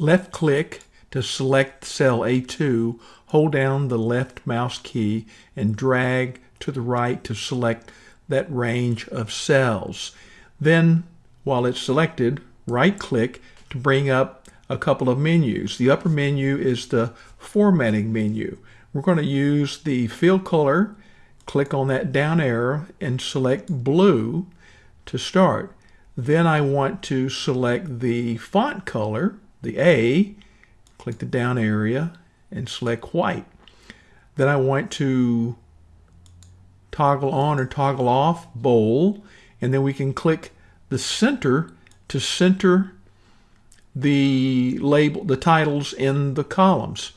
left click to select cell A2, hold down the left mouse key and drag to the right to select that range of cells. Then, while it's selected, right click to bring up a couple of menus. The upper menu is the formatting menu. We're going to use the fill color, click on that down arrow and select blue to start. Then I want to select the font color, the A, click the down area and select white. Then I want to toggle on or toggle off bold and then we can click the center to center the label, the titles in the columns.